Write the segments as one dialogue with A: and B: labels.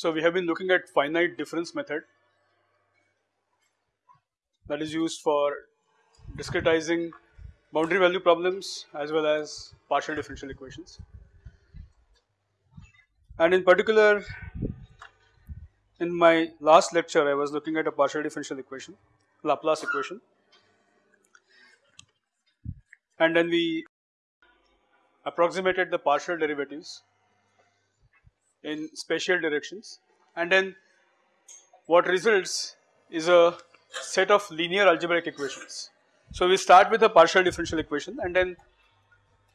A: So we have been looking at finite difference method that is used for discretizing boundary value problems as well as partial differential equations. And in particular in my last lecture I was looking at a partial differential equation, Laplace equation and then we approximated the partial derivatives in spatial directions and then what results is a set of linear algebraic equations. So we start with a partial differential equation and then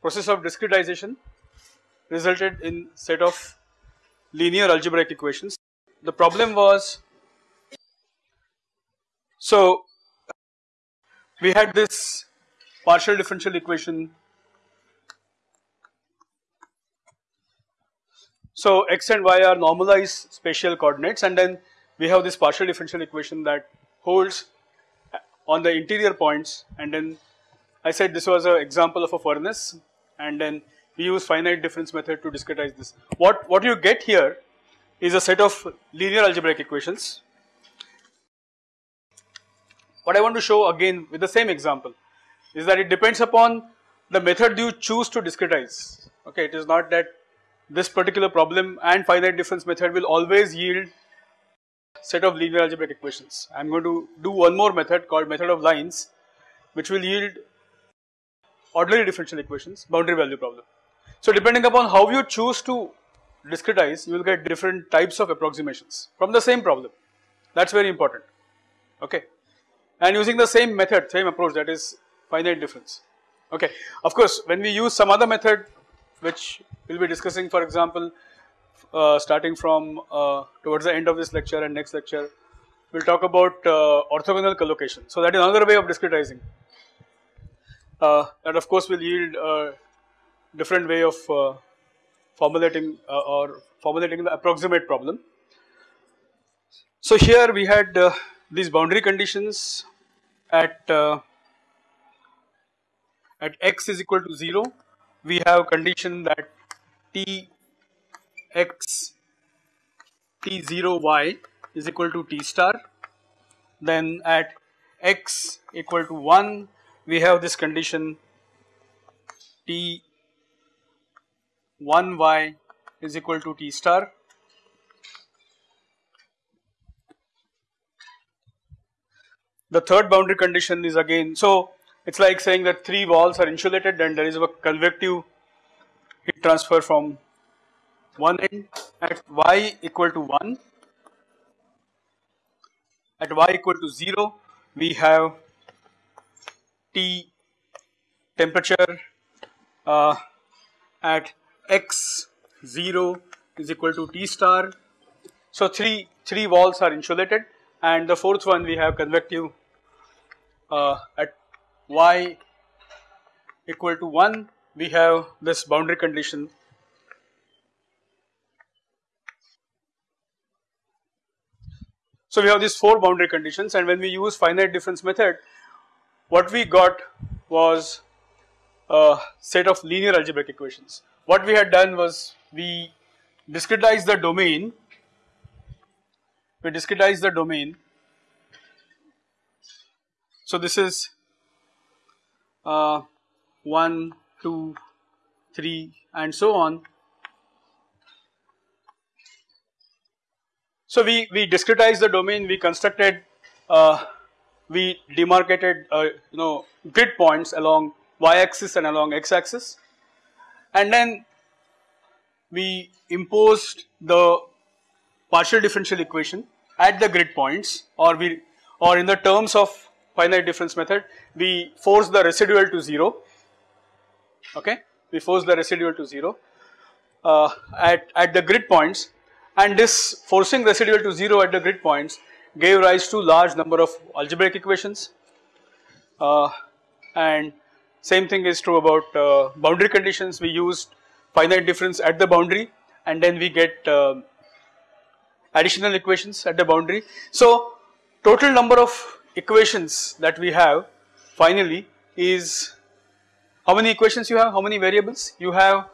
A: process of discretization resulted in set of linear algebraic equations. The problem was so we had this partial differential equation So x and y are normalized spatial coordinates and then we have this partial differential equation that holds on the interior points and then I said this was an example of a furnace and then we use finite difference method to discretize this. What, what you get here is a set of linear algebraic equations. What I want to show again with the same example is that it depends upon the method you choose to discretize okay it is not that this particular problem and finite difference method will always yield set of linear algebraic equations. I am going to do one more method called method of lines which will yield ordinary differential equations boundary value problem. So depending upon how you choose to discretize you will get different types of approximations from the same problem that is very important okay and using the same method same approach that is finite difference okay. Of course when we use some other method which we will be discussing for example uh, starting from uh, towards the end of this lecture and next lecture we will talk about uh, orthogonal collocation. So that is another way of discretizing uh, that of course will yield a different way of uh, formulating or formulating the approximate problem. So here we had these boundary conditions at at x is equal to 0 we have condition that t x t0 y is equal to t star. Then at x equal to 1 we have this condition t 1 y is equal to t star. The third boundary condition is again so it is like saying that three walls are insulated and there is a convective heat transfer from one end at y equal to 1 at y equal to 0 we have T temperature uh, at x 0 is equal to T star. So, 3, 3 walls are insulated and the fourth one we have convective uh, at y equal to 1 we have this boundary condition So we have these four boundary conditions and when we use finite difference method what we got was a set of linear algebraic equations. What we had done was we discretized the domain, we discretized the domain. So this is uh, 1, 2, 3 and so on. So we, we discretized the domain, we constructed, uh, we demarcated uh, you know grid points along y axis and along x axis and then we imposed the partial differential equation at the grid points or we or in the terms of finite difference method we force the residual to 0 okay? We force the residual to 0 uh, at, at the grid points. And this forcing residual to 0 at the grid points gave rise to large number of algebraic equations. Uh, and same thing is true about uh, boundary conditions. We used finite difference at the boundary and then we get uh, additional equations at the boundary. So total number of equations that we have finally is how many equations you have, how many variables? You have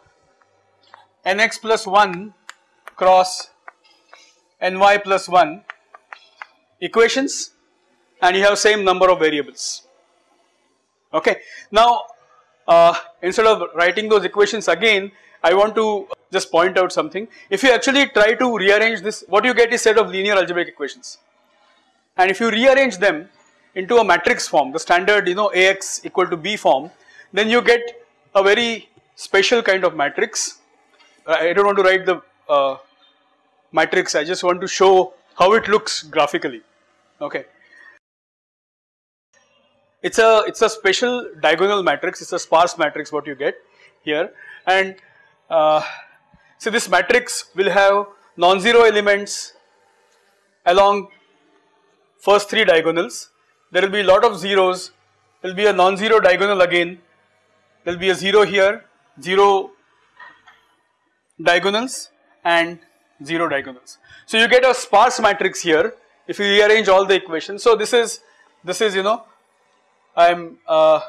A: nx plus 1 cross ny plus 1 equations and you have same number of variables. Okay. Now, uh, instead of writing those equations again, I want to just point out something. If you actually try to rearrange this, what you get is set of linear algebraic equations. And if you rearrange them into a matrix form, the standard you know Ax equal to B form, then you get a very special kind of matrix. I don't want to write the uh, matrix, I just want to show how it looks graphically, okay. It's a, it's a special diagonal matrix, it's a sparse matrix what you get here and uh, so this matrix will have non-zero elements along first three diagonals. There will be a lot of zeros, there will be a non-zero diagonal again, there will be a 0 here, 0 diagonals and 0 diagonals. So you get a sparse matrix here if you rearrange all the equations. So this is, this is you know I am uh,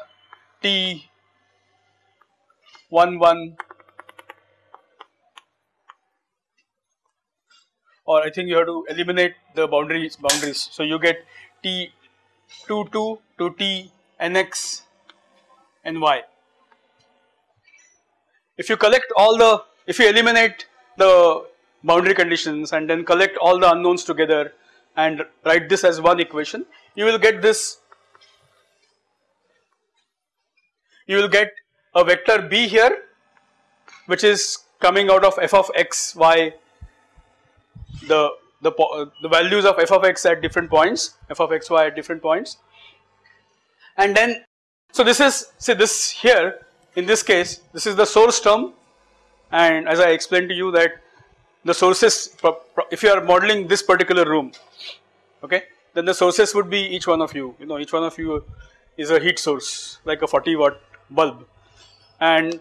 A: T 1 1 or I think you have to eliminate the boundaries boundaries. So you get T 2 2 to T nx and y. If you collect all the, if you eliminate the boundary conditions and then collect all the unknowns together and write this as one equation, you will get this, you will get a vector b here which is coming out of f of x, y, the, the, the values of f of x at different points, f of x, y at different points. And then, so this is, see this here, in this case, this is the source term. And as I explained to you that the sources, if you are modeling this particular room, okay, then the sources would be each one of you, you know, each one of you is a heat source like a 40 watt bulb. And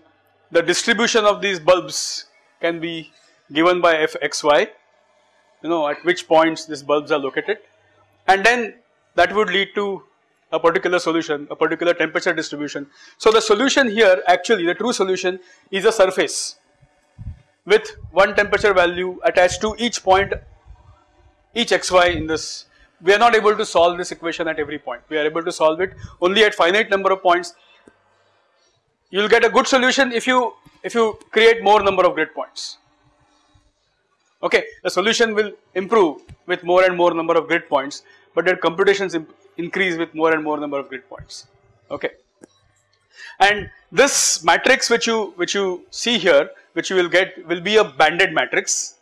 A: the distribution of these bulbs can be given by fxy, you know, at which points these bulbs are located. And then that would lead to a particular solution, a particular temperature distribution. So the solution here actually the true solution is a surface with one temperature value attached to each point each xy in this. We are not able to solve this equation at every point. We are able to solve it only at finite number of points. You will get a good solution if you if you create more number of grid points okay the solution will improve with more and more number of grid points but their computations increase with more and more number of grid points okay and this matrix which you which you see here which you will get will be a banded matrix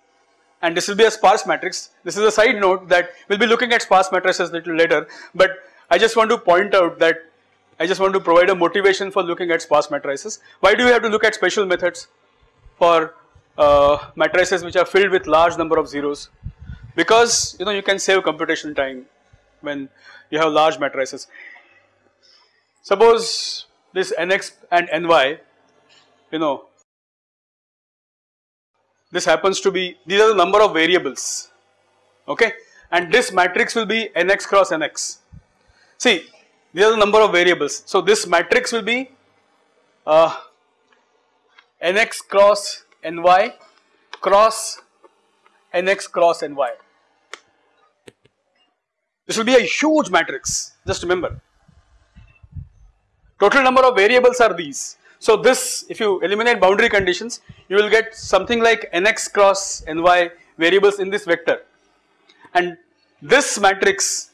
A: and this will be a sparse matrix. This is a side note that we will be looking at sparse matrices little later but I just want to point out that I just want to provide a motivation for looking at sparse matrices. Why do we have to look at special methods for uh, matrices which are filled with large number of zeros? Because you know you can save computation time when you have large matrices. Suppose this nx and ny you know this happens to be, these are the number of variables, okay, and this matrix will be nx cross nx. See, these are the number of variables. So this matrix will be uh, nx cross ny cross nx cross ny. This will be a huge matrix, just remember. Total number of variables are these. So this, if you eliminate boundary conditions, you will get something like nx cross ny variables in this vector. And this matrix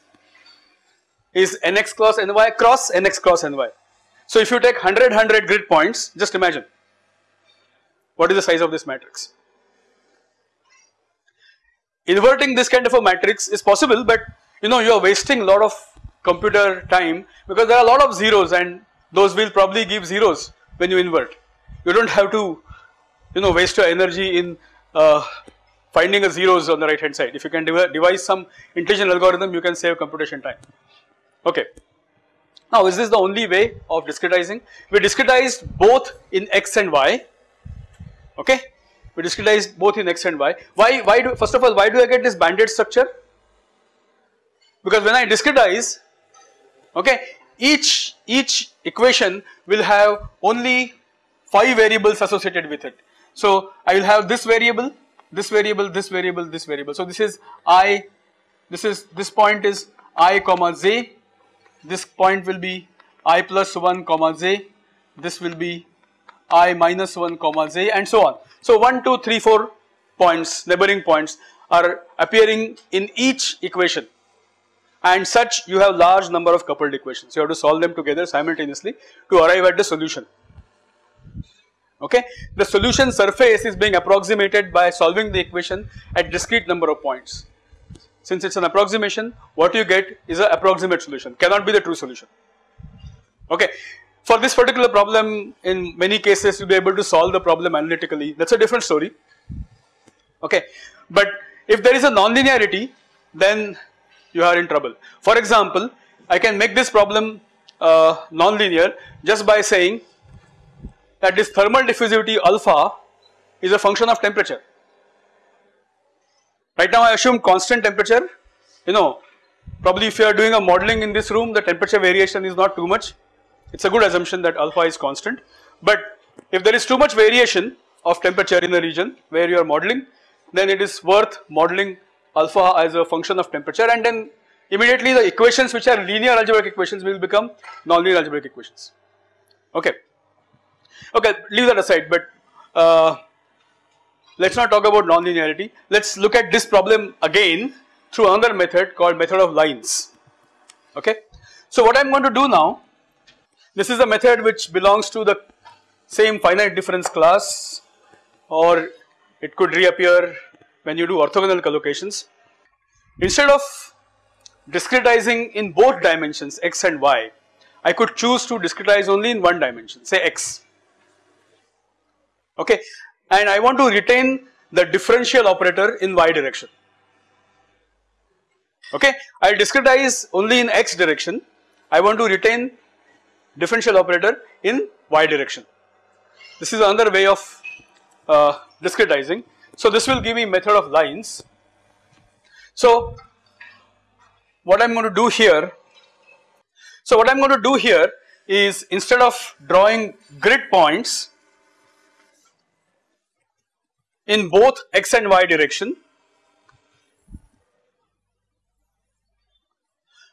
A: is nx cross ny cross nx cross ny. So if you take 100, 100 grid points, just imagine what is the size of this matrix. Inverting this kind of a matrix is possible, but you know you are wasting a lot of computer time because there are a lot of zeros and those will probably give zeros when you invert. You do not have to you know waste your energy in uh, finding a zeros on the right hand side. If you can devise some intelligent algorithm you can save computation time. Okay. Now is this the only way of discretizing? We discretized both in x and y okay. We discretize both in x and y. Why, why do, first of all why do I get this banded structure? Because when I discretize okay each, each equation will have only 5 variables associated with it. So I will have this variable this variable, this variable, this variable. So this is i, this is this point is i comma j, this point will be i plus 1 comma j, this will be i minus 1 comma j and so on. So 1, 2, 3, 4 points, neighboring points are appearing in each equation and such you have large number of coupled equations. You have to solve them together simultaneously to arrive at the solution. Okay, the solution surface is being approximated by solving the equation at discrete number of points. Since it's an approximation, what you get is an approximate solution, cannot be the true solution. Okay, for this particular problem, in many cases you'll be able to solve the problem analytically, that's a different story. Okay, but if there is a nonlinearity, then you are in trouble. For example, I can make this problem uh, nonlinear just by saying that this thermal diffusivity alpha is a function of temperature. Right now I assume constant temperature, you know, probably if you are doing a modeling in this room the temperature variation is not too much. It is a good assumption that alpha is constant, but if there is too much variation of temperature in a region where you are modeling then it is worth modeling alpha as a function of temperature and then immediately the equations which are linear algebraic equations will become nonlinear algebraic equations. Okay. Okay, leave that aside, but uh, let us not talk about nonlinearity. Let us look at this problem again through another method called method of lines. Okay. So what I am going to do now, this is a method which belongs to the same finite difference class or it could reappear when you do orthogonal collocations. Instead of discretizing in both dimensions x and y, I could choose to discretize only in one dimension say x. Okay? And I want to retain the differential operator in y direction. Okay? I discretize only in x direction. I want to retain differential operator in y direction this is another way of uh, discretizing so this will give me method of lines so what I am going to do here so what I am going to do here is instead of drawing grid points in both x and y direction.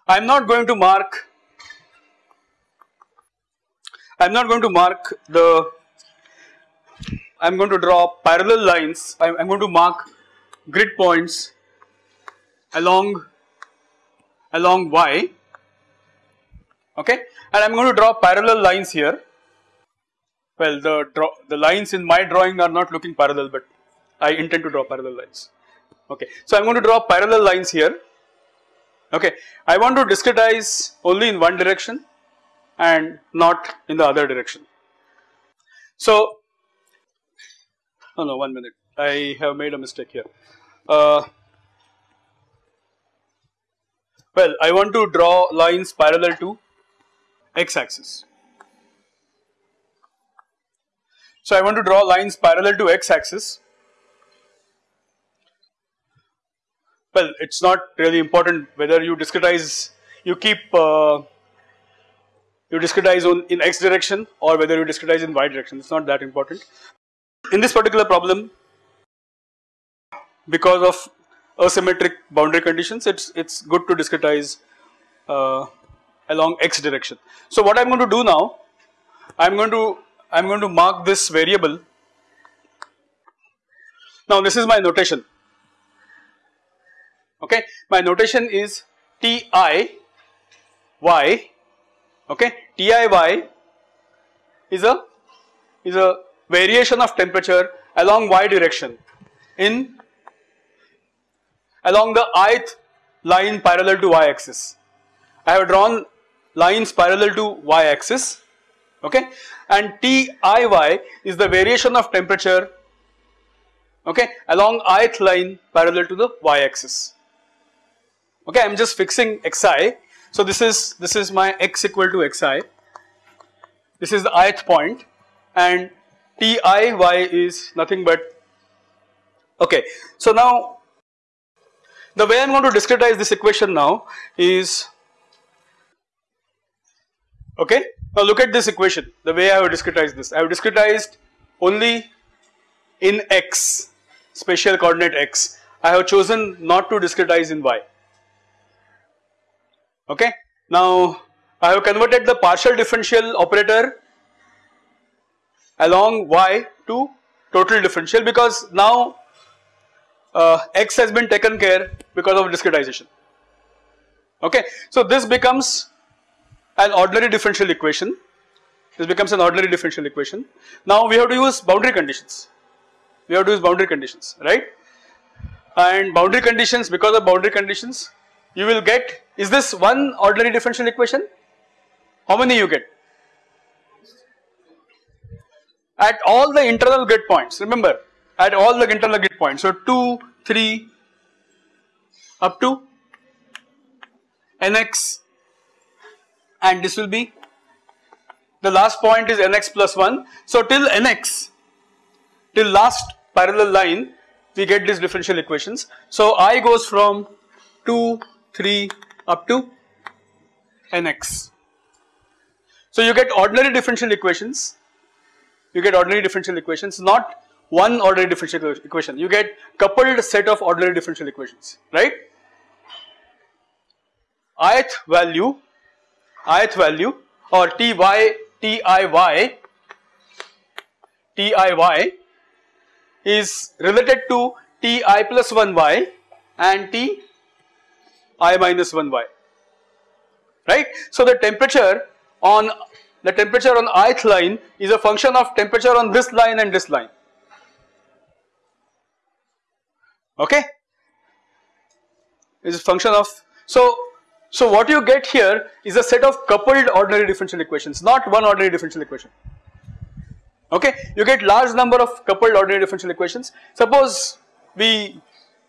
A: I am not going to mark I am not going to mark the I am going to draw parallel lines I am going to mark grid points along along y okay and I am going to draw parallel lines here well the draw the lines in my drawing are not looking parallel but I intend to draw parallel lines. Okay, so I am going to draw parallel lines here. Okay, I want to discretize only in one direction and not in the other direction. So, oh no, one minute, I have made a mistake here. Uh, well, I want to draw lines parallel to x axis. So, I want to draw lines parallel to x axis well it is not really important whether you discretize you keep uh, you discretize on in x direction or whether you discretize in y direction it is not that important. In this particular problem because of asymmetric boundary conditions it's it's good to discretize uh, along x direction. So what I am going to do now I am going to I am going to mark this variable now this is my notation okay my notation is ti y okay? Ti y is a is a variation of temperature along y direction in along the ith line parallel to y axis. I have drawn lines parallel to y axis. Okay? And TIY is the variation of temperature okay along ith line parallel to the y axis. Okay? I am just fixing xi. So this is this is my x equal to xi, this is the ith point and T i y is nothing but okay. So now the way I am going to discretize this equation now is okay. Now look at this equation the way I have discretized this I have discretized only in x spatial coordinate x. I have chosen not to discretize in y. Okay. Now I have converted the partial differential operator along y to total differential because now uh, x has been taken care because of discretization. Okay. So this becomes an ordinary differential equation. This becomes an ordinary differential equation. Now we have to use boundary conditions. We have to use boundary conditions, right? And boundary conditions, because of boundary conditions, you will get, is this one ordinary differential equation? How many you get? At all the internal grid points, remember, at all the internal grid points. So 2, 3, up to nx and this will be the last point is nx plus 1. So till nx, till last parallel line we get these differential equations. So i goes from 2, 3 up to nx. So you get ordinary differential equations, you get ordinary differential equations not one ordinary differential equation, you get coupled set of ordinary differential equations, right. ith value, ith value or ty, tiy, tiy is related to ti plus 1y and ti minus 1y, right. So the temperature on the temperature on ith line is a function of temperature on this line and this line. Okay? Is a function of so so what you get here is a set of coupled ordinary differential equations not one ordinary differential equation. Okay? You get large number of coupled ordinary differential equations. Suppose we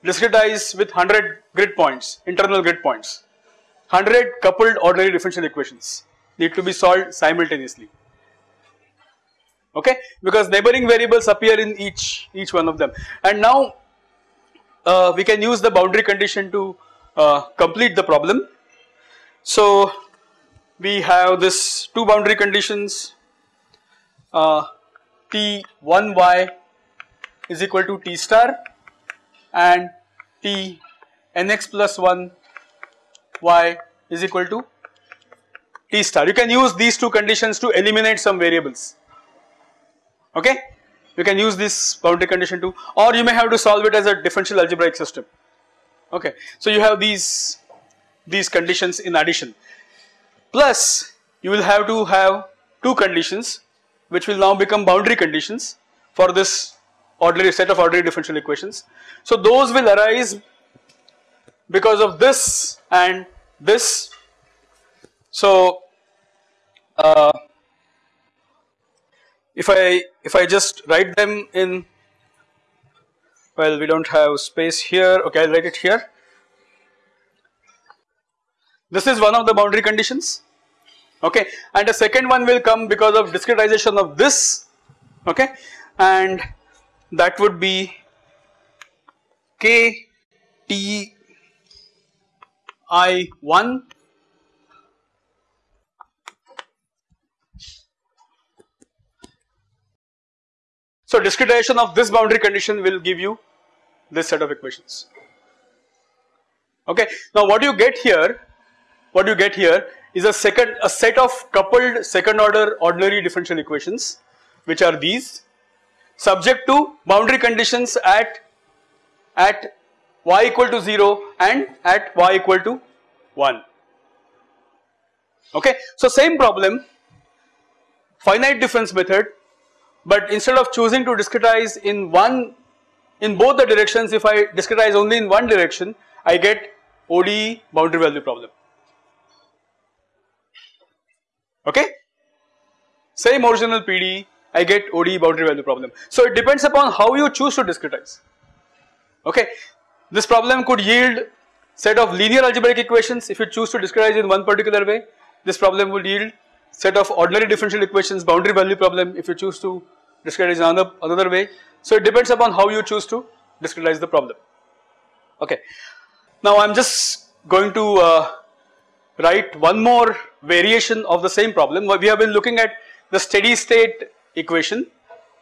A: discretize with 100 grid points internal grid points. 100 coupled ordinary differential equations need to be solved simultaneously. Okay? Because neighboring variables appear in each each one of them. And now uh, we can use the boundary condition to uh, complete the problem. So we have this two boundary conditions. Uh, T1y is equal to T star and T nx plus 1 y is equal to T star. You can use these two conditions to eliminate some variables okay you can use this boundary condition too or you may have to solve it as a differential algebraic system okay. So you have these these conditions in addition plus you will have to have two conditions which will now become boundary conditions for this ordinary set of ordinary differential equations. So those will arise because of this and this. So uh, if I if I just write them in well we don't have space here okay I'll write it here this is one of the boundary conditions okay and the second one will come because of discretization of this okay and that would be k t i 1 So discretization of this boundary condition will give you this set of equations. Okay. Now what you get here, what you get here is a second a set of coupled second order ordinary differential equations which are these subject to boundary conditions at at y equal to 0 and at y equal to 1 okay? So same problem finite difference method but instead of choosing to discretize in one in both the directions if I discretize only in one direction I get ODE boundary value problem. Okay? Same original PDE I get ODE boundary value problem so it depends upon how you choose to discretize okay this problem could yield set of linear algebraic equations if you choose to discretize in one particular way this problem will yield set of ordinary differential equations boundary value problem if you choose to discretize another, another way. So it depends upon how you choose to discretize the problem. Okay. Now I am just going to uh, write one more variation of the same problem. We have been looking at the steady state equation.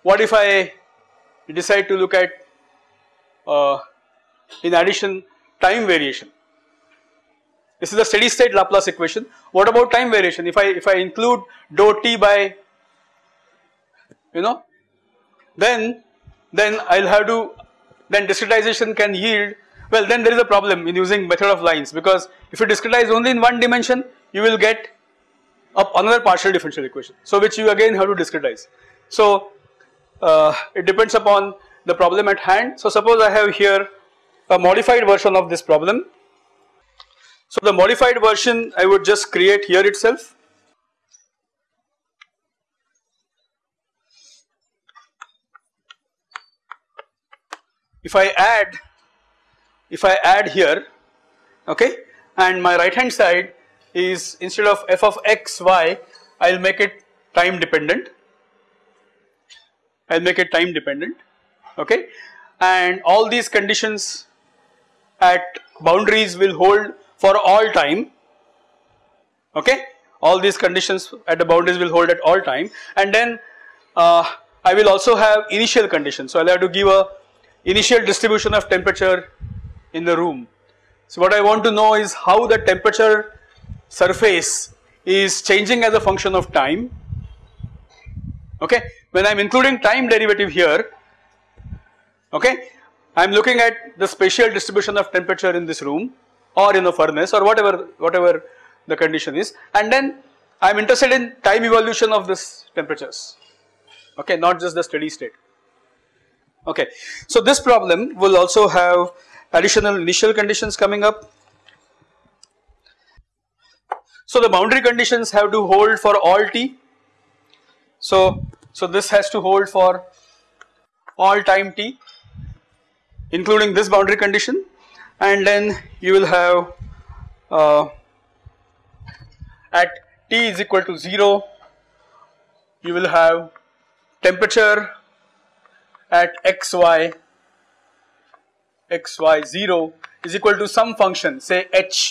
A: What if I decide to look at uh, in addition time variation. This is the steady state Laplace equation. What about time variation? If I if I include dou t by you know then then I'll have to then discretization can yield well then there is a problem in using method of lines because if you discretize only in one dimension you will get up another partial differential equation so which you again have to discretize. So uh, it depends upon the problem at hand. So suppose I have here a modified version of this problem. So the modified version I would just create here itself. If I add, if I add here, okay, and my right hand side is instead of f of x, y, I will make it time dependent. I will make it time dependent okay and all these conditions at boundaries will hold for all time okay all these conditions at the boundaries will hold at all time and then uh, I will also have initial conditions so I will have to give a initial distribution of temperature in the room. So what I want to know is how the temperature surface is changing as a function of time okay when I am including time derivative here okay. I am looking at the spatial distribution of temperature in this room or in a furnace or whatever, whatever the condition is and then I am interested in time evolution of this temperatures, okay, not just the steady state. Okay. So this problem will also have additional initial conditions coming up. So the boundary conditions have to hold for all t. So, so this has to hold for all time t including this boundary condition and then you will have uh, at T is equal to 0 you will have temperature at xy xy 0 is equal to some function say h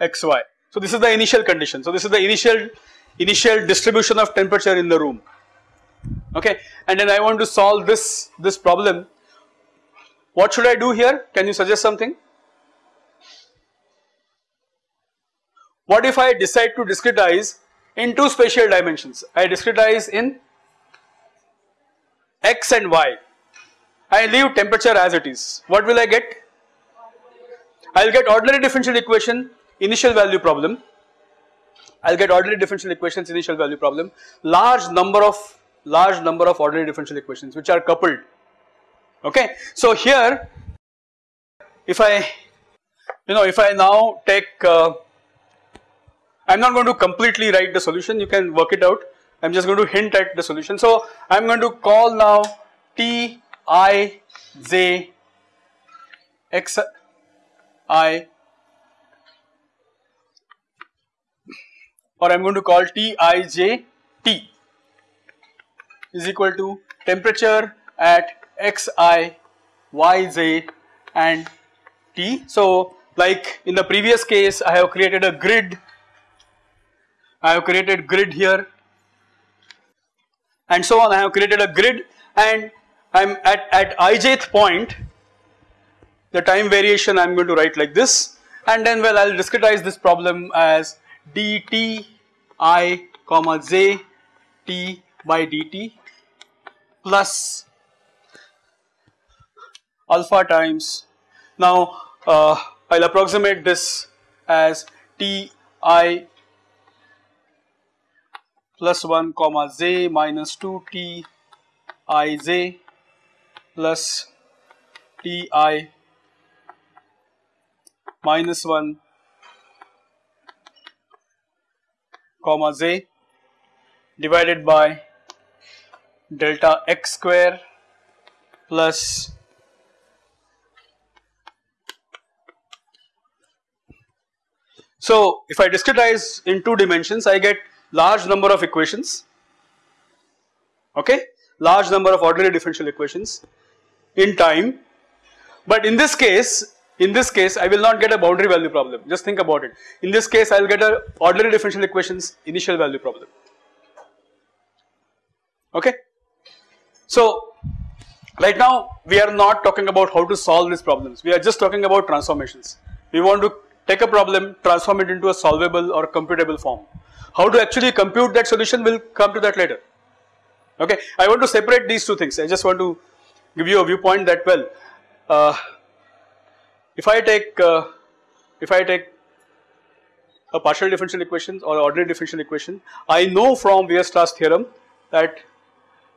A: xy. So this is the initial condition. So this is the initial initial distribution of temperature in the room. Okay? And then I want to solve this this problem. What should I do here? Can you suggest something? What if I decide to discretize in two spatial dimensions? I discretize in x and y. I leave temperature as it is. What will I get? I will get ordinary differential equation initial value problem. I will get ordinary differential equations initial value problem. Large number of large number of ordinary differential equations which are coupled. Okay. So here if I you know if I now take uh, I am not going to completely write the solution. You can work it out. I am just going to hint at the solution. So I am going to call now T I J X I or I am going to call T I J T is equal to temperature at xi, yz and t. So like in the previous case I have created a grid, I have created grid here. And so on I have created a grid and I am at, at ijth point. The time variation I am going to write like this. And then well I will discretize this problem as dt i comma j t by dt plus alpha times. Now uh, I will approximate this as T i plus 1 comma j minus 2 T i j plus T i minus 1 comma j divided by delta x square plus So if I discretize in two dimensions I get large number of equations okay? Large number of ordinary differential equations in time. But in this case in this case I will not get a boundary value problem just think about it in this case I will get a ordinary differential equations initial value problem okay so Right now, we are not talking about how to solve these problems. We are just talking about transformations. We want to take a problem, transform it into a solvable or computable form. How to actually compute that solution, we'll come to that later. Okay, I want to separate these two things. I just want to give you a viewpoint that well, uh, if I take uh, if I take a partial differential equation or ordinary differential equation, I know from Weierstrass theorem that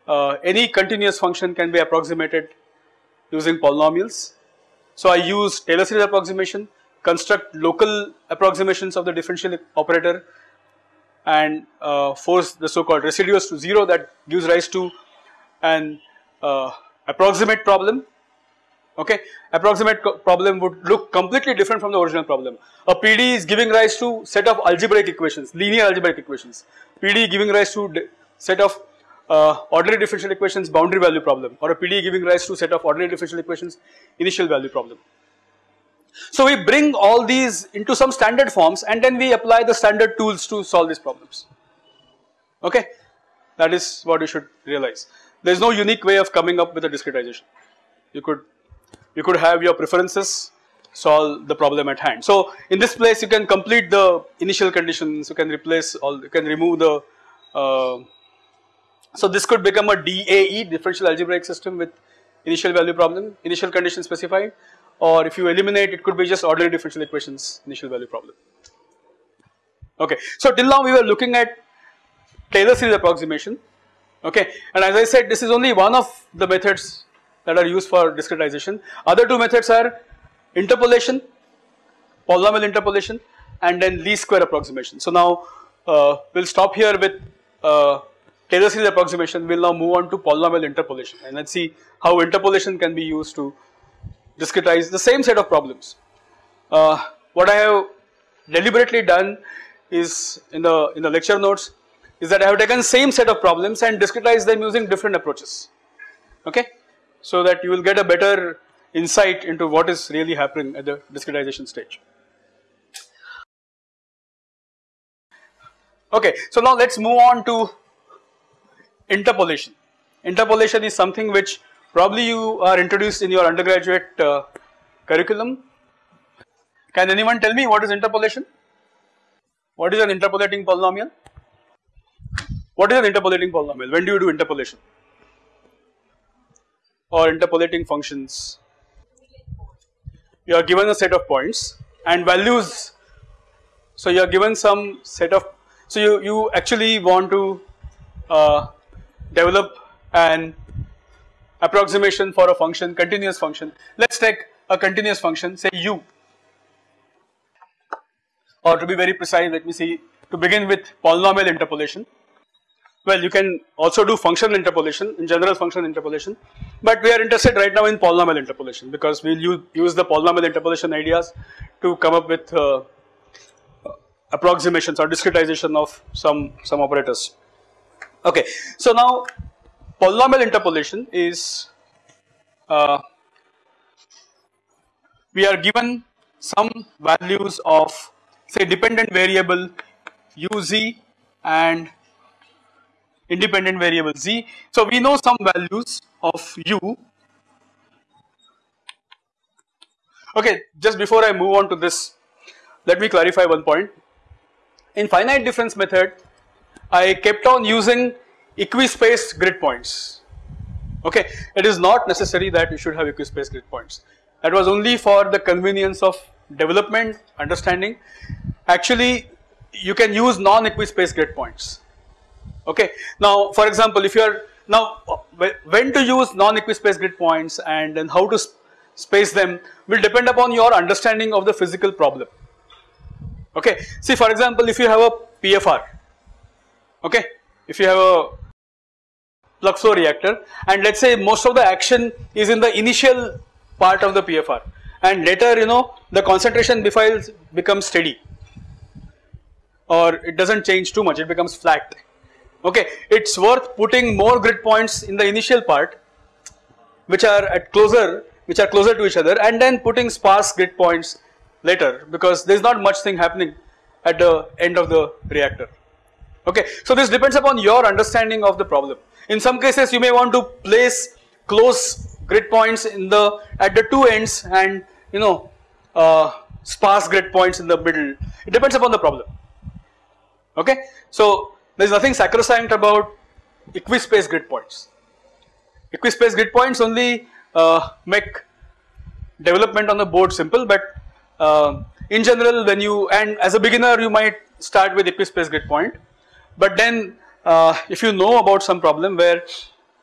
A: uh, any continuous function can be approximated using polynomials. So I use Taylor series approximation, construct local approximations of the differential operator and uh, force the so called residuals to 0 that gives rise to an uh, approximate problem okay? Approximate problem would look completely different from the original problem. A pd is giving rise to set of algebraic equations linear algebraic equations. Pd giving rise to set of uh, ordinary differential equations boundary value problem. Or a pd giving rise to set of ordinary differential equations initial value problem. So we bring all these into some standard forms and then we apply the standard tools to solve these problems. Okay? That is what you should realize. There is no unique way of coming up with a discretization. You could you could have your preferences solve the problem at hand. So in this place you can complete the initial conditions, you can replace all, you can remove the, uh, so this could become a DAE differential algebraic system with initial value problem, initial condition specified or if you eliminate it could be just ordinary differential equations initial value problem. Okay, so till now we were looking at Taylor series approximation okay and as I said this is only one of the methods that are used for discretization. Other two methods are interpolation, polynomial interpolation and then least square approximation. So now uh, we will stop here with uh, Taylor series approximation, we will now move on to polynomial interpolation and let us see how interpolation can be used to discretize the same set of problems. Uh, what I have deliberately done is in the in the lecture notes is that I have taken same set of problems and discretized them using different approaches okay so that you will get a better insight into what is really happening at the discretization stage. Okay, so now let us move on to interpolation. Interpolation is something which probably you are introduced in your undergraduate uh, curriculum. Can anyone tell me what is interpolation? What is an interpolating polynomial? What is an interpolating polynomial? When do you do interpolation? Or interpolating functions. You are given a set of points and values. So you are given some set of, so you, you actually want to uh, develop an approximation for a function, continuous function. Let us take a continuous function say u or to be very precise let me see to begin with polynomial interpolation well, you can also do functional interpolation, in general functional interpolation, but we are interested right now in polynomial interpolation because we will use, the polynomial interpolation ideas to come up with uh, approximations or discretization of some, some operators. Okay, so now polynomial interpolation is uh, we are given some values of say dependent variable uz and independent variable z. So we know some values of u. Okay, just before I move on to this, let me clarify one point. In finite difference method, I kept on using equispaced grid points. Okay, it is not necessary that you should have equispaced grid points. That was only for the convenience of development, understanding. Actually, you can use non-equispaced grid points okay. Now for example if you are now when to use non-equispaced grid points and then how to space them will depend upon your understanding of the physical problem okay. See for example if you have a PFR okay if you have a plug flow reactor and let us say most of the action is in the initial part of the PFR and later you know the concentration becomes steady or it does not change too much it becomes flat okay it's worth putting more grid points in the initial part which are at closer which are closer to each other and then putting sparse grid points later because there is not much thing happening at the end of the reactor okay so this depends upon your understanding of the problem in some cases you may want to place close grid points in the at the two ends and you know uh, sparse grid points in the middle. It depends upon the problem. Okay, so there is nothing sacrosanct about equispace grid points. Equispace grid points only uh, make development on the board simple, but uh, in general, when you and as a beginner, you might start with equispace grid point, but then uh, if you know about some problem where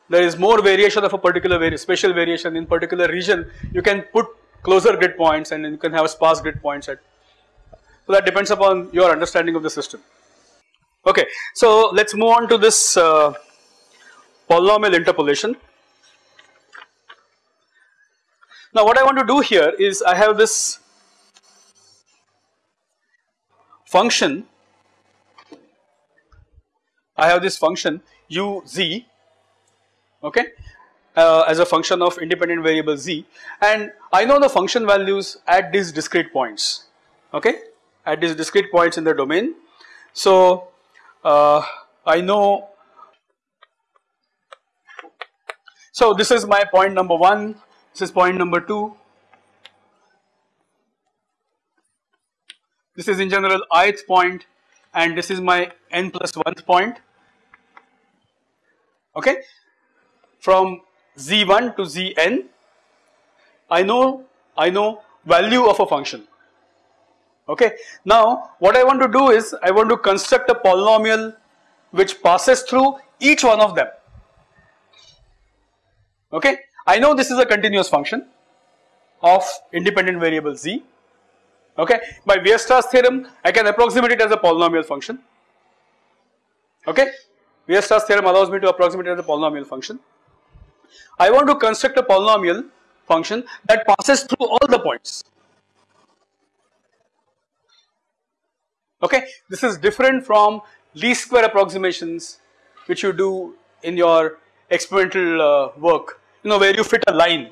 A: there is more variation of a particular vari spatial variation in particular region, you can put closer grid points and you can have sparse grid points at. So that depends upon your understanding of the system. Okay, so let's move on to this uh, polynomial interpolation. Now what I want to do here is I have this function, I have this function u z okay uh, as a function of independent variable z and I know the function values at these discrete points okay at these discrete points in the domain. So Uh, I know. So this is my point number 1 this is point number 2 this is in general ith point and this is my n plus 1th point. Okay? From z1 to zn, I know I know value of a function. Okay. Now what I want to do is I want to construct a polynomial which passes through each one of them. Okay. I know this is a continuous function of independent variable z. Okay. By Weierstrass theorem I can approximate it as a polynomial function. Okay. Weierstrass theorem allows me to approximate it as a polynomial function. I want to construct a polynomial function that passes through all the points. Okay, this is different from least square approximations which you do in your experimental uh, work, you know where you fit a line.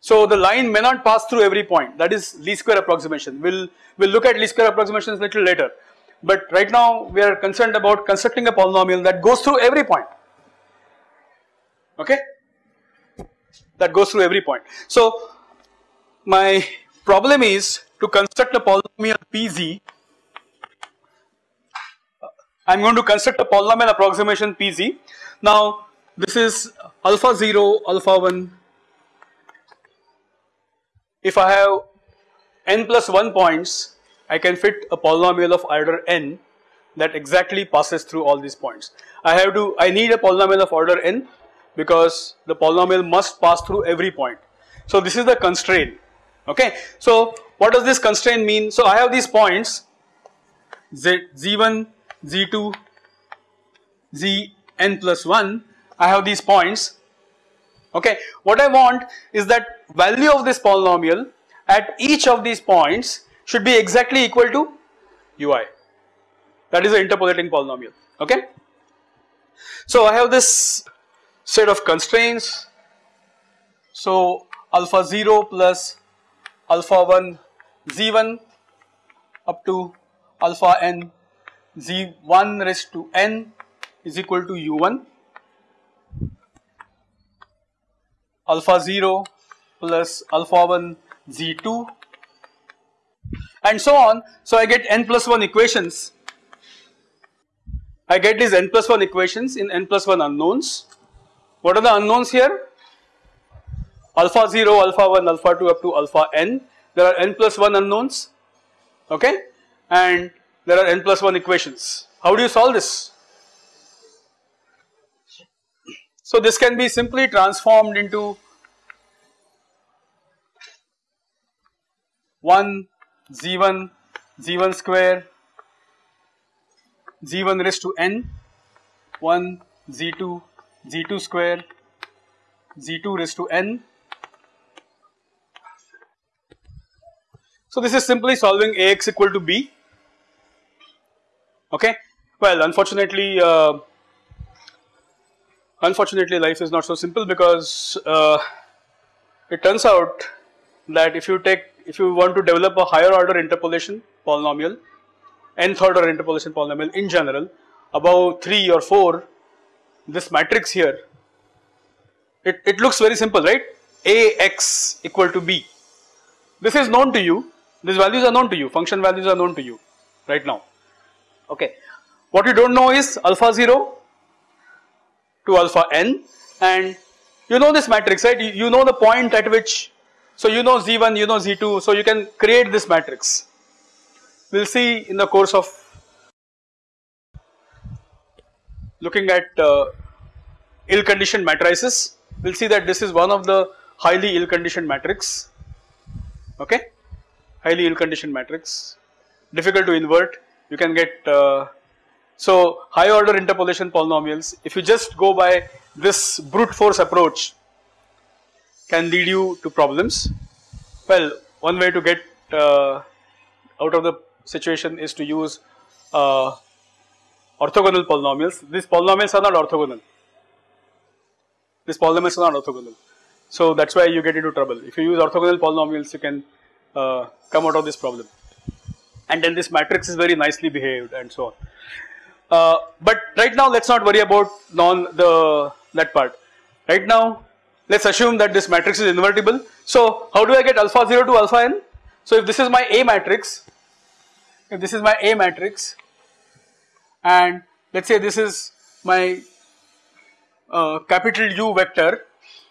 A: So the line may not pass through every point that is least square approximation. We'll, we'll look at least square approximations little later. But right now we are concerned about constructing a polynomial that goes through every point okay that goes through every point. So my problem is to construct a polynomial Pz I am going to construct a polynomial approximation Pz. Now this is alpha 0, alpha 1. If I have n plus 1 points, I can fit a polynomial of order n that exactly passes through all these points. I have to, I need a polynomial of order n because the polynomial must pass through every point. So this is the constraint okay. So what does this constraint mean? So I have these points z, z1, z2, zn plus 1 I have these points okay. What I want is that value of this polynomial at each of these points should be exactly equal to ui that is an interpolating polynomial okay. So I have this set of constraints. So alpha 0 plus alpha 1 z1 up to alpha n z1 raised to n is equal to u1 alpha 0 plus alpha 1 z2 and so on. So I get n plus 1 equations. I get these n plus 1 equations in n plus 1 unknowns what are the unknowns here? Alpha 0, alpha 1, alpha 2 up to alpha n. There are n plus 1 unknowns, okay, and there are n plus 1 equations. How do you solve this? So this can be simply transformed into 1 z1 z1 square z1 raised to n 1 z2 z2 square z2 raised to n. So this is simply solving ax equal to b okay. Well unfortunately uh, unfortunately life is not so simple because uh, it turns out that if you take if you want to develop a higher order interpolation polynomial nth order interpolation polynomial in general above 3 or 4 this matrix here it, it looks very simple, right? Ax equal to b. This is known to you, these values are known to you, function values are known to you right now. Okay. What you don't know is alpha 0 to alpha n. And you know this matrix, right? You, you know the point at which, so you know z1, you know z2, so you can create this matrix. We will see in the course of looking at uh, ill conditioned matrices. We will see that this is one of the highly ill conditioned matrix. Okay? Highly ill conditioned matrix. Difficult to invert you can get uh, so high order interpolation polynomials if you just go by this brute force approach can lead you to problems well one way to get uh, out of the situation is to use uh, orthogonal polynomials these polynomials are not orthogonal these polynomials are not orthogonal. So that is why you get into trouble. If you use orthogonal polynomials, you can uh, come out of this problem. And then this matrix is very nicely behaved and so on. Uh, but right now, let us not worry about non the that part. Right now, let us assume that this matrix is invertible. So how do I get alpha 0 to alpha n? So if this is my A matrix, if this is my A matrix, and let us say this is my uh, capital U vector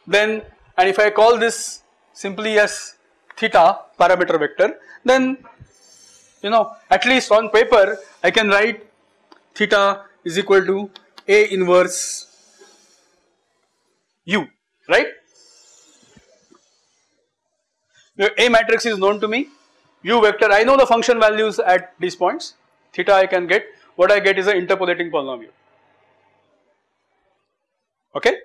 A: then and if I call this simply as theta parameter vector then you know at least on paper I can write theta is equal to A inverse U right. The A matrix is known to me U vector I know the function values at these points theta I can get what I get is an interpolating polynomial okay.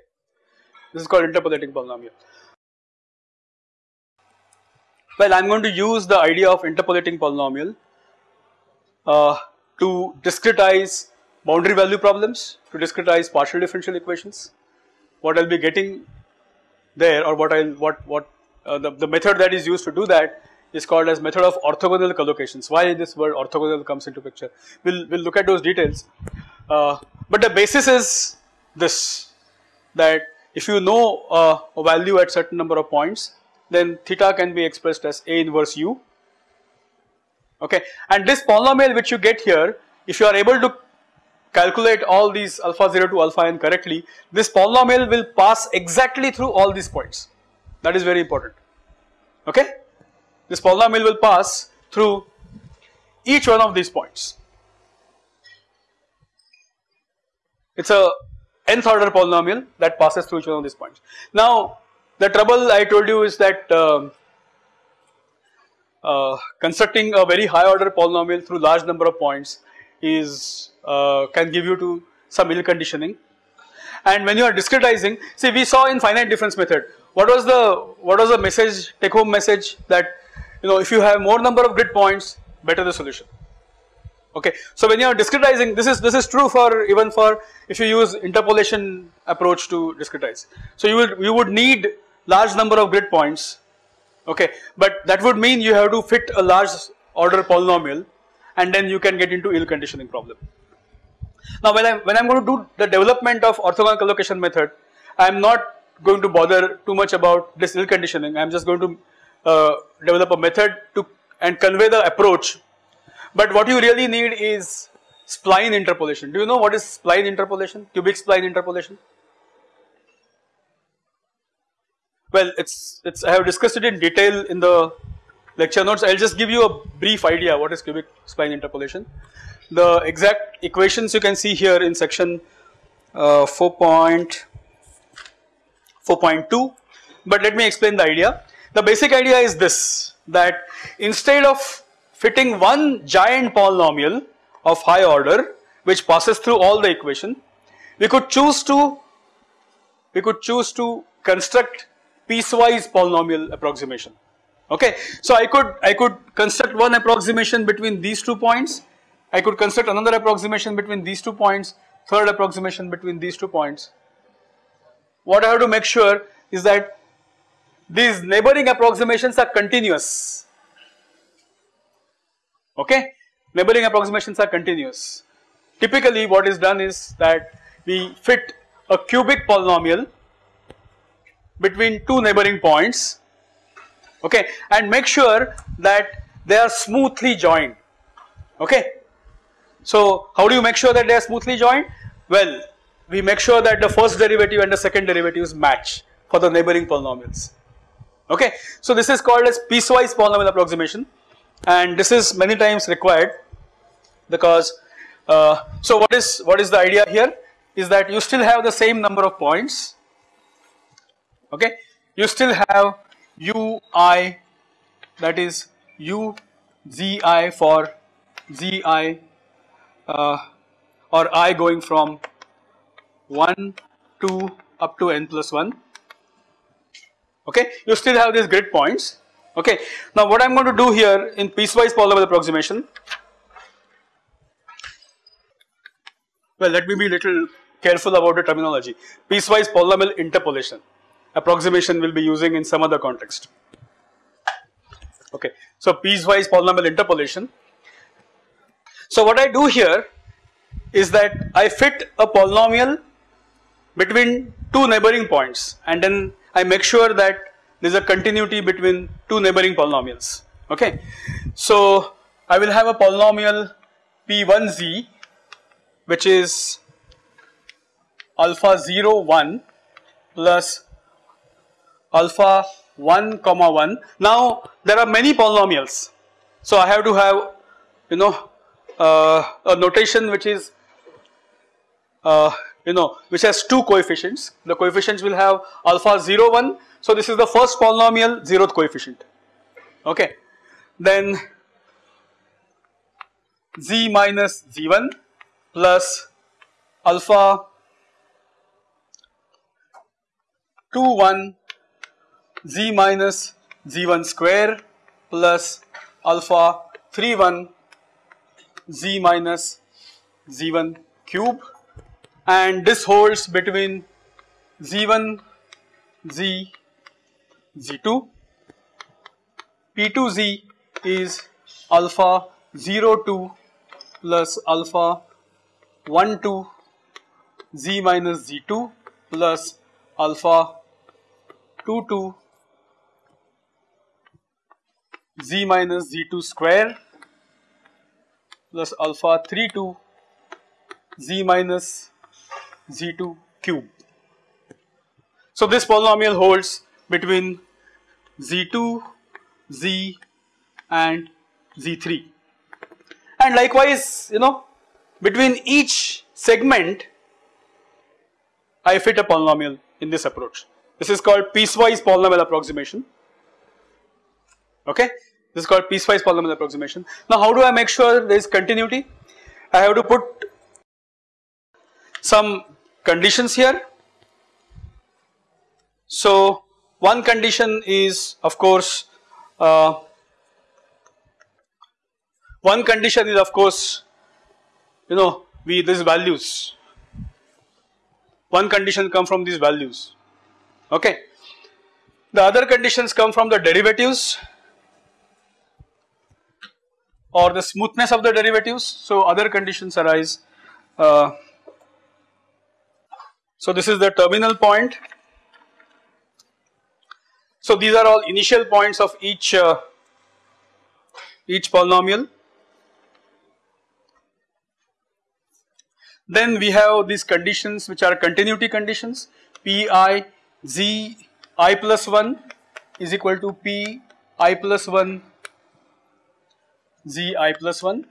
A: This is called interpolating polynomial. Well, I am going to use the idea of interpolating polynomial to discretize boundary value problems, to discretize partial differential equations. What I will be getting there or what I what what uh, the, the method that is used to do that is called as method of orthogonal collocations. Why this word orthogonal comes into picture? We'll we'll look at those details. Uh, but the basis is this that if you know uh, a value at certain number of points then theta can be expressed as A inverse u okay? And this polynomial which you get here if you are able to calculate all these alpha 0 to alpha n correctly this polynomial will pass exactly through all these points. That is very important. Okay? This polynomial will pass through each one of these points. It's a nth order polynomial that passes through each one of these points. Now the trouble I told you is that uh, uh, constructing a very high order polynomial through large number of points is uh, can give you to some ill conditioning and when you are discretizing see we saw in finite difference method what was the what was the message take home message that you know if you have more number of grid points better the solution okay. So when you are discretizing this is this is true for even for if you use interpolation approach to discretize. So you would you would need large number of grid points okay but that would mean you have to fit a large order polynomial and then you can get into ill conditioning problem. Now when I when I am going to do the development of orthogonal collocation method I am not going to bother too much about this ill conditioning I am just going to uh, develop a method to and convey the approach but what you really need is spline interpolation. Do you know what is spline interpolation, cubic spline interpolation? Well, it's, it's, I have discussed it in detail in the lecture notes. I'll just give you a brief idea what is cubic spline interpolation. The exact equations you can see here in section uh, 4.4.2, but let me explain the idea. The basic idea is this, that instead of fitting one giant polynomial of high order which passes through all the equation we could choose to we could choose to construct piecewise polynomial approximation. Okay? So i could i could construct one approximation between these two points. I could construct another approximation between these two points. Third approximation between these two points. What i have to make sure is that these neighboring approximations are continuous. Okay. Neighboring approximations are continuous. Typically what is done is that we fit a cubic polynomial, between two neighboring points okay and make sure that they are smoothly joined okay. So how do you make sure that they are smoothly joined? Well we make sure that the first derivative and the second derivatives match for the neighboring polynomials okay. So this is called as piecewise polynomial approximation and this is many times required because uh, so what is what is the idea here is that you still have the same number of points okay? You still have ui that is u zi for zi uh, or i going from 1 2 up to n plus 1 okay? You still have these grid points. Okay? Now what i'm going to do here in piecewise polynomial approximation well let me be little careful about the terminology. Piecewise polynomial interpolation approximation we will be using in some other context. Okay, so piecewise polynomial interpolation. So what I do here is that I fit a polynomial between two neighboring points and then I make sure that there is a continuity between two neighboring polynomials. Okay, so I will have a polynomial p1z which is alpha 0 1 plus alpha 1 comma 1. Now there are many polynomials. So I have to have you know uh, a notation which is uh, you know which has two coefficients. The coefficients will have alpha 0 1. So this is the first polynomial zeroth coefficient. Okay. Then z minus z1 plus alpha 2 1 z minus z1 square plus alpha 3 1 z minus z1 cube. And this holds between z1 z z2 p2z is alpha 0 2 plus alpha 1 2 z minus z2 plus alpha 2 2 z minus z2 square plus alpha 3 2 z minus z2 cube. So this polynomial holds between z2, z and z3 and likewise you know between each segment I fit a polynomial in this approach. This is called piecewise polynomial approximation okay. This is called piecewise polynomial approximation. Now how do I make sure there is continuity? I have to put some conditions here. So one condition is of course uh, one condition is of course you know we these values one condition come from these values okay the other conditions come from the derivatives or the smoothness of the derivatives. So other conditions arise. Uh, so this is the terminal point. So these are all initial points of each uh, each polynomial. Then we have these conditions which are continuity conditions pi z i plus 1 is equal to p i plus 1 zi plus 1.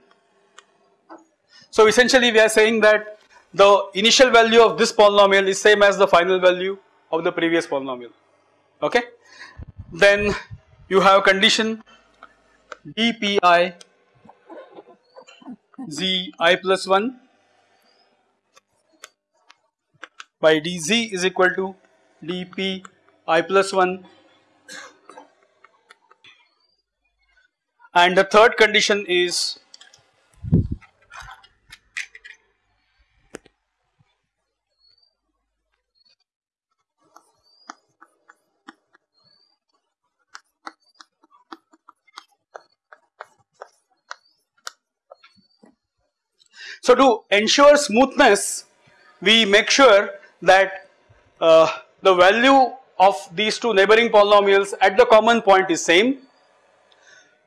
A: So essentially we are saying that the initial value of this polynomial is same as the final value of the previous polynomial okay. Then you have condition dpi zi plus 1 by dz is equal to dp i plus 1 and the third condition is So to ensure smoothness we make sure that uh, the value of these two neighboring polynomials at the common point is same.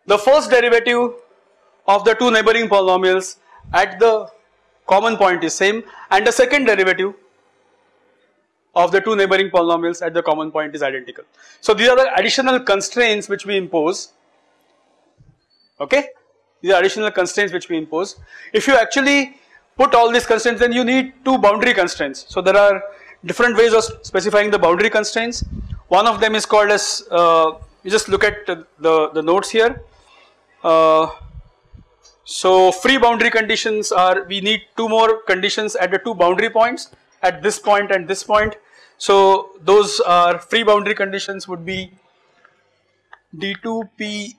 A: The first derivative of the two neighboring polynomials at the common point is same and the second derivative of the two neighboring polynomials at the common point is identical. So these are the additional constraints which we impose okay these are additional constraints which we impose. If you actually put all these constraints then you need two boundary constraints. So there are different ways of specifying the boundary constraints. One of them is called as uh, you just look at the, the notes here. Uh, so free boundary conditions are we need two more conditions at the two boundary points at this point and this point. So those are free boundary conditions would be d2p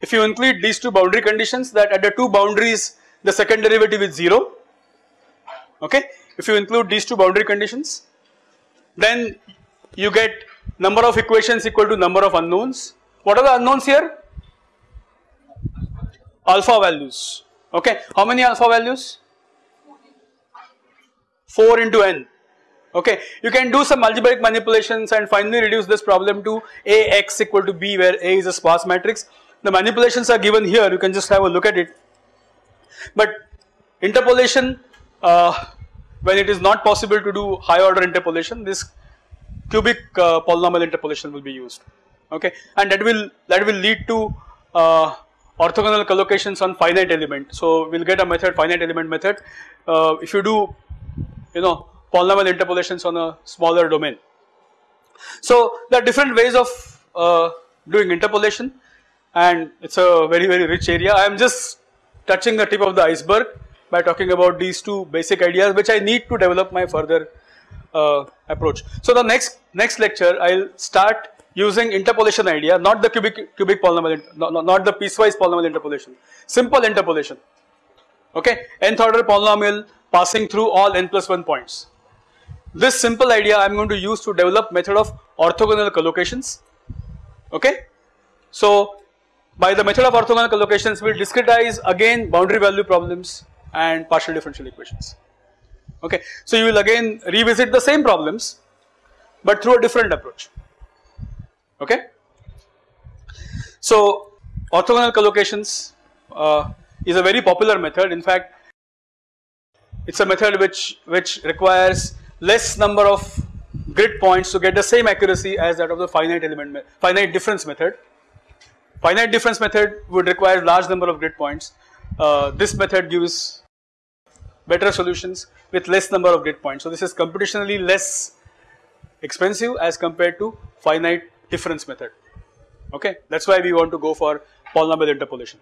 A: if you include these two boundary conditions that at the two boundaries the second derivative is 0 okay? If you include these two boundary conditions then you get number of equations equal to number of unknowns. What are the unknowns here? Alpha values. Okay. How many alpha values? 4 into n. Okay. You can do some algebraic manipulations and finally reduce this problem to ax equal to b where a is a sparse matrix. The manipulations are given here. You can just have a look at it. But interpolation uh, when it is not possible to do high order interpolation this cubic uh, polynomial interpolation will be used. Okay? And that will that will lead to uh, orthogonal collocations on finite element. So we'll get a method finite element method. Uh, if you do you know polynomial interpolations on a smaller domain. So there are different ways of uh, doing interpolation. And it's a very very rich area. I am just touching the tip of the iceberg by talking about these two basic ideas which I need to develop my further uh, approach. So the next next lecture I will start using interpolation idea not the cubic cubic polynomial not, not the piecewise polynomial interpolation simple interpolation okay nth order polynomial passing through all n plus 1 points. This simple idea I am going to use to develop method of orthogonal collocations okay. So by the method of orthogonal collocations we will discretize again boundary value problems and partial differential equations okay. So you will again revisit the same problems but through a different approach okay. So orthogonal collocations uh, is a very popular method in fact it is a method which which requires less number of grid points to get the same accuracy as that of the finite element finite difference method Finite difference method would require large number of grid points. Uh, this method gives better solutions with less number of grid points. So this is computationally less expensive as compared to finite difference method. Okay, that's why we want to go for polynomial interpolation.